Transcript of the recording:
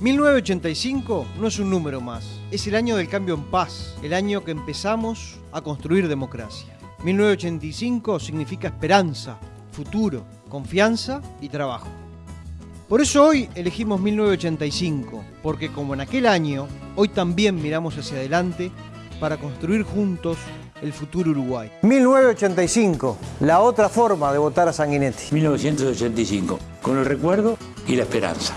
1985 no es un número más, es el año del cambio en paz, el año que empezamos a construir democracia. 1985 significa esperanza, futuro, confianza y trabajo. Por eso hoy elegimos 1985, porque como en aquel año, hoy también miramos hacia adelante para construir juntos el futuro Uruguay. 1985, la otra forma de votar a Sanguinetti. 1985, con el recuerdo y la esperanza.